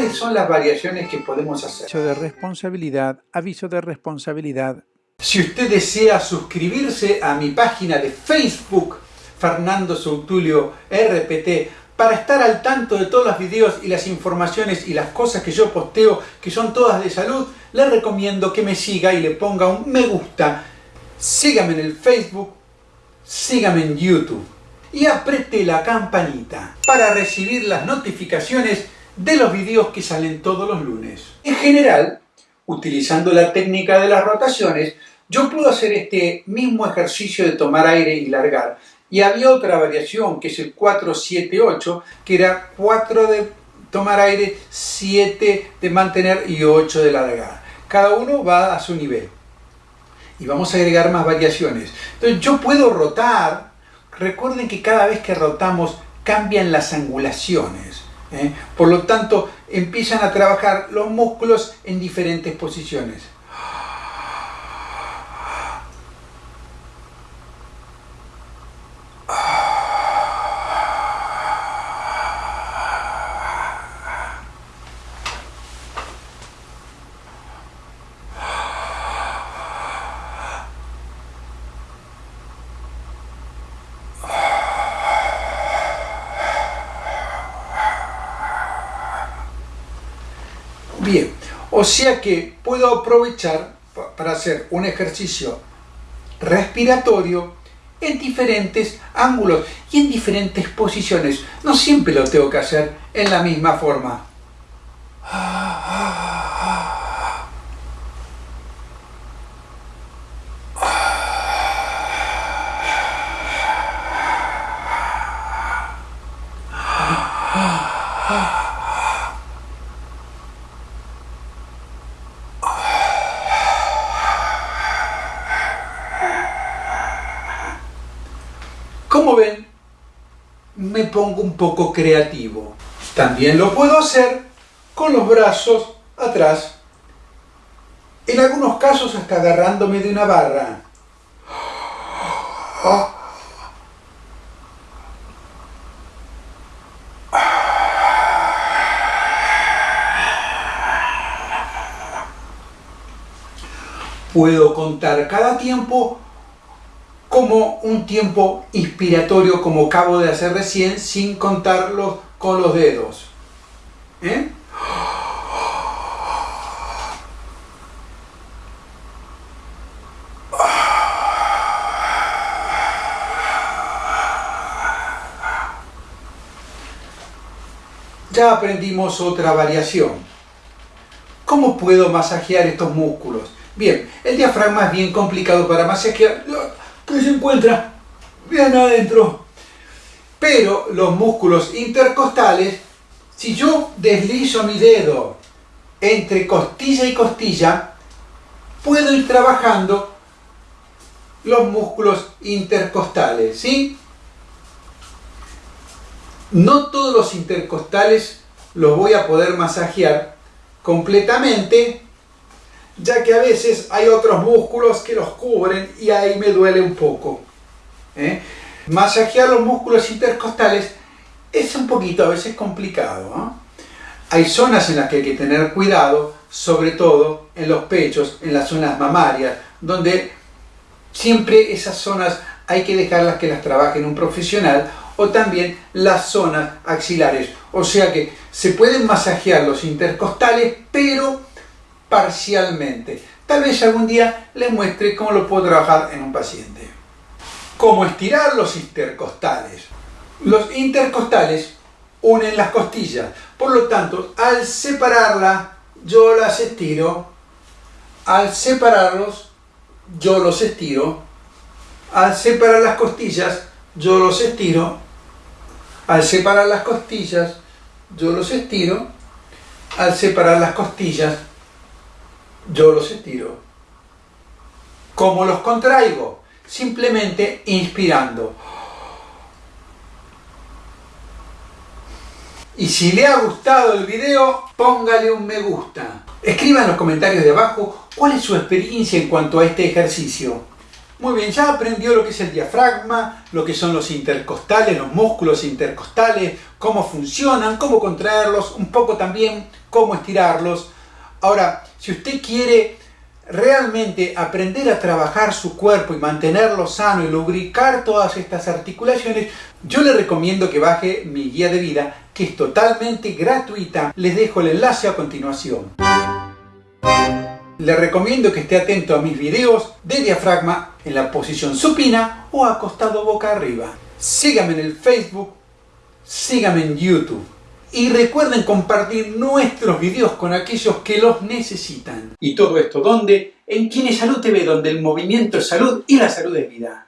¿Cuáles son las variaciones que podemos hacer? Aviso de responsabilidad, aviso de responsabilidad. Si usted desea suscribirse a mi página de Facebook, Fernando Soutulio RPT, para estar al tanto de todos los videos y las informaciones y las cosas que yo posteo, que son todas de salud, le recomiendo que me siga y le ponga un me gusta. Sígame en el Facebook, sígame en YouTube y apriete la campanita para recibir las notificaciones de los videos que salen todos los lunes. En general, utilizando la técnica de las rotaciones, yo puedo hacer este mismo ejercicio de tomar aire y largar. Y había otra variación, que es el 4-7-8, que era 4 de tomar aire, 7 de mantener y 8 de largar. Cada uno va a su nivel. Y vamos a agregar más variaciones. Entonces yo puedo rotar. Recuerden que cada vez que rotamos cambian las angulaciones. ¿Eh? Por lo tanto, empiezan a trabajar los músculos en diferentes posiciones. Bien, o sea que puedo aprovechar para hacer un ejercicio respiratorio en diferentes ángulos y en diferentes posiciones. No siempre lo tengo que hacer en la misma forma. Me pongo un poco creativo. También lo puedo hacer con los brazos atrás. En algunos casos hasta agarrándome de una barra. Puedo contar cada tiempo como un tiempo inspiratorio como acabo de hacer recién sin contarlo con los dedos. ¿Eh? Ya aprendimos otra variación. ¿Cómo puedo masajear estos músculos? Bien, el diafragma es bien complicado para masajear que se encuentra bien adentro. Pero los músculos intercostales, si yo deslizo mi dedo entre costilla y costilla, puedo ir trabajando los músculos intercostales, ¿sí? No todos los intercostales los voy a poder masajear completamente ya que a veces hay otros músculos que los cubren y ahí me duele un poco. ¿eh? Masajear los músculos intercostales es un poquito a veces complicado. Hay zonas en las que hay que tener cuidado, sobre todo en los pechos, en las zonas mamarias, donde siempre esas zonas hay que dejarlas que las trabaje un profesional o también las zonas axilares. O sea que se pueden masajear los intercostales, pero parcialmente. Tal vez algún día les muestre cómo lo puedo trabajar en un paciente. Cómo estirar los intercostales. Los intercostales unen las costillas. Por lo tanto, al separarla, yo las estiro. Al separarlos, yo los estiro. Al separar las costillas, yo los estiro. Al separar las costillas, yo los estiro. Al separar las costillas, yo los estiro. ¿Cómo los contraigo? Simplemente inspirando. Y si le ha gustado el video, póngale un me gusta. Escriba en los comentarios de abajo cuál es su experiencia en cuanto a este ejercicio. Muy bien, ya aprendió lo que es el diafragma, lo que son los intercostales, los músculos intercostales, cómo funcionan, cómo contraerlos, un poco también cómo estirarlos. Ahora, si usted quiere realmente aprender a trabajar su cuerpo y mantenerlo sano y lubricar todas estas articulaciones, yo le recomiendo que baje mi guía de vida, que es totalmente gratuita. Les dejo el enlace a continuación. Le recomiendo que esté atento a mis videos de diafragma en la posición supina o acostado boca arriba. Sígame en el Facebook, sígame en YouTube. Y recuerden compartir nuestros videos con aquellos que los necesitan. Y todo esto, ¿dónde? En Kine Salud TV, donde el movimiento es salud y la salud es vida.